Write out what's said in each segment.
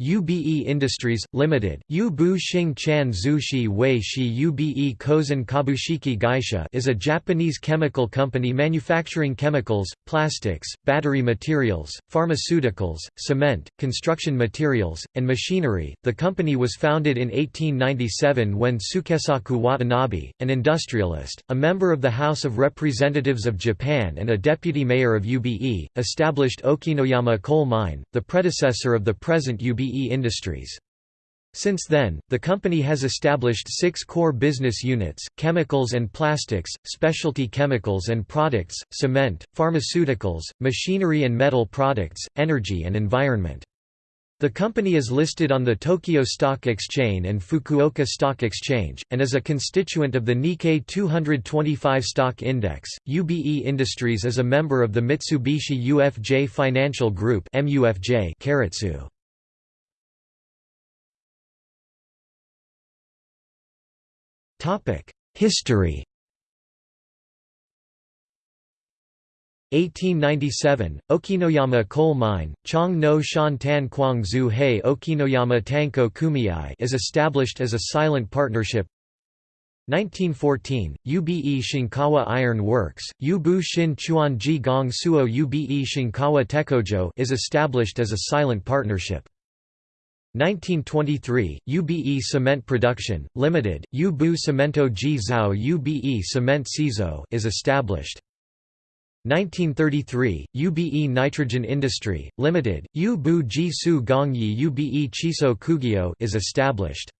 UBE Industries, Limited, Yubu Xing Chan Zushi Wei Shi UBE Kozen Kabushiki Gaisha is a Japanese chemical company manufacturing chemicals, plastics, battery materials, pharmaceuticals, cement, construction materials, and machinery. The company was founded in 1897 when Sukesaku Watanabe, an industrialist, a member of the House of Representatives of Japan and a deputy mayor of UBE, established Okinoyama Coal Mine, the predecessor of the present UBE Industries. Since then, the company has established six core business units, chemicals and plastics, specialty chemicals and products, cement, pharmaceuticals, machinery and metal products, energy and environment. The company is listed on the Tokyo Stock Exchange and Fukuoka Stock Exchange, and is a constituent of the Nikkei 225 Stock Index. UBE Industries is a member of the Mitsubishi UFJ Financial Group Keiretsu. History 1897, Okinoyama Coal Mine, Chong no Shan Tan Kwang Zu Hei Okinoyama Tanko Kumiai is established as a silent partnership 1914, UBE Shinkawa Iron Works, Yubu Shin Chuanji Gong Suo UBE Shinkawa Tekojo is established as a silent partnership. 1923, UBE Cement Production, Limited, Ubu Cemento Ji Zhao UBE Cement Cizo is established. 1933, UBE Nitrogen Industry, Limited, Yu-Bu Ji-Su Gongyi UBE Chiso Kugyo is established.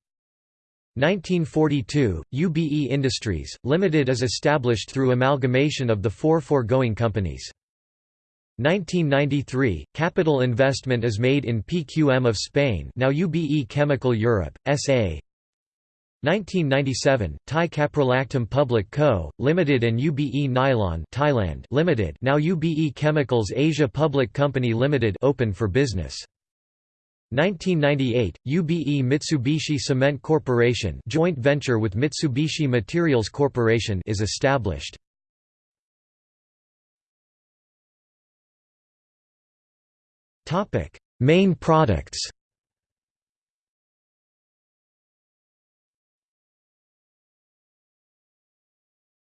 1942, UBE Industries, Limited is established through amalgamation of the four foregoing companies. 1993, capital investment is made in PQM of Spain now UBE Chemical Europe, S.A. 1997, Thai Caprolactam Public Co., Limited and UBE Nylon Thailand Limited now UBE Chemicals Asia Public Company Limited open for business. 1998, UBE Mitsubishi Cement Corporation joint venture with Mitsubishi Materials Corporation is established. Main products.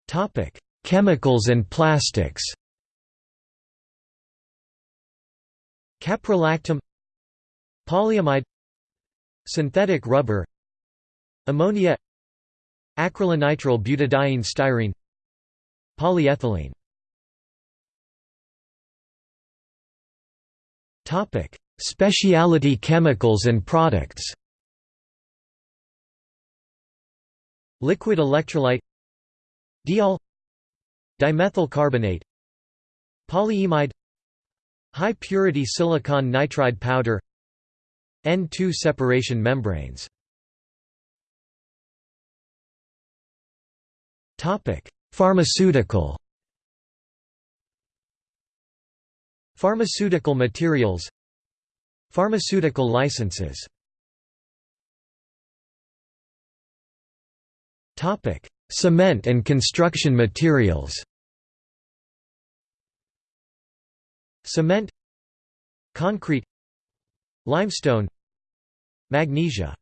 Topic: Chemicals and plastics. Caprolactam. Polyamide. Synthetic rubber. Ammonia. Acrylonitrile butadiene styrene. Polyethylene Topic: Specialty chemicals and products. Liquid electrolyte Diol Dimethyl carbonate Polyimide High purity silicon nitride powder N2 separation membranes Pharmaceutical Pharmaceutical materials. Pharmaceutical licenses. Cement and construction materials. Cement. Concrete. Limestone. Magnesia.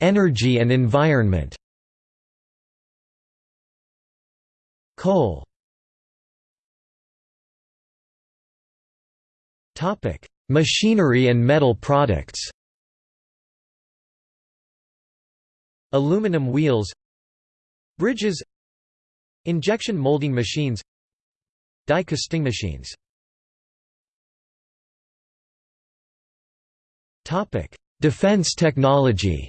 Energy and environment Coal. Machinery and metal products. Aluminum wheels. Bridges. Injection molding machines. Die casting machines. Defense technology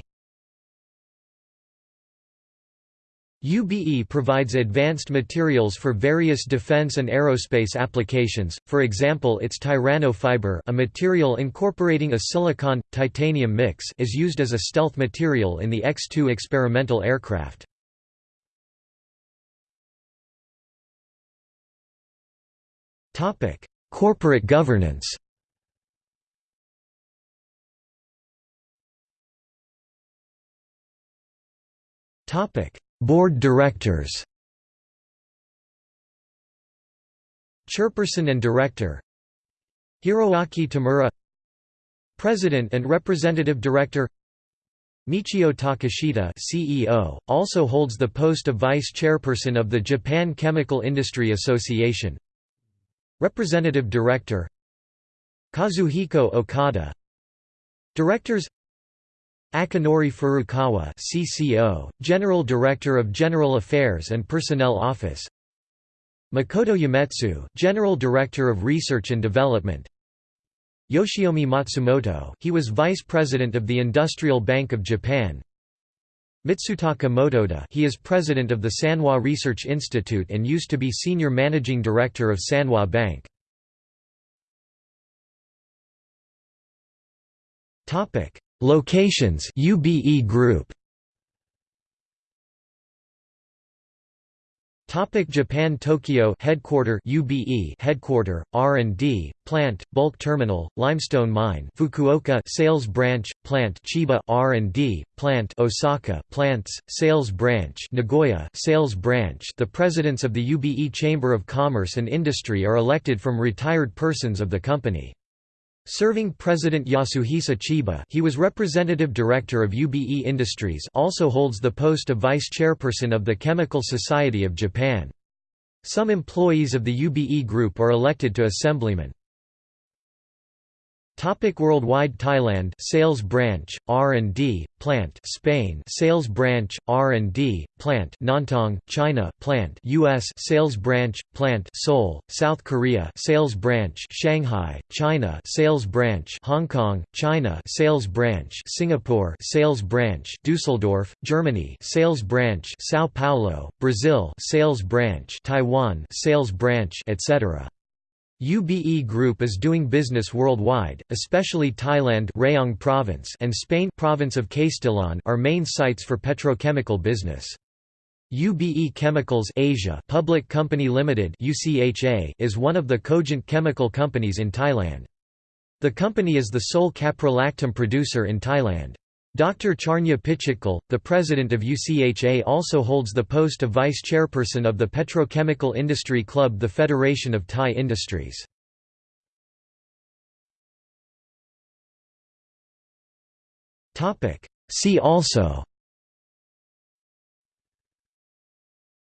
UBE provides advanced materials for various defense and aerospace applications, for example its Tyranno fiber a material incorporating a silicon-titanium mix is used as a stealth material in the X-2 experimental aircraft. Corporate governance Topic Board Directors. Chairperson and Director. Hiroaki Tamura. President and Representative Director. Michio Takeshita CEO, also holds the post of Vice Chairperson of the Japan Chemical Industry Association. Representative Director. Kazuhiko Okada. Directors Akinori Furukawa CCO, General Director of General Affairs and Personnel Office. Makoto Yametsu, General Director of Research and Development. Yoshiomi Matsumoto he was Vice President of the Industrial Bank of Japan. Mitsutaka Motoda he is President of the Sanwa Research Institute and used to be Senior Managing Director of Sanwa Bank. Locations UBE Group. Topic Japan Tokyo headquarter UBE headquarter R&D plant bulk terminal limestone mine Fukuoka sales branch plant Chiba R&D plant Osaka plants sales branch Nagoya sales branch. The presidents of the UBE Chamber of Commerce and Industry are elected from retired persons of the company Serving President Yasuhisa Chiba he was representative director of UBE Industries also holds the post of vice chairperson of the Chemical Society of Japan. Some employees of the UBE group are elected to assemblymen. Topic worldwide Thailand sales branch R&D plant Spain sales branch R&D plant Nantong China plant US sales branch plant Seoul South Korea sales branch Shanghai China sales branch Hong Kong China sales branch Singapore sales branch Dusseldorf Germany sales branch São Paulo Brazil sales branch Taiwan sales branch etc UBE Group is doing business worldwide, especially Thailand Rayong province and Spain province of Castellón are main sites for petrochemical business. UBE Chemicals Asia Public Company Limited UCHA is one of the cogent chemical companies in Thailand. The company is the sole caprolactam producer in Thailand. Dr. Charnya Pichitkul, the president of UCHA also holds the post of vice chairperson of the Petrochemical Industry Club the Federation of Thai Industries. See also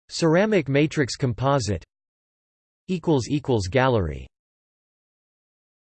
Ceramic matrix composite Gallery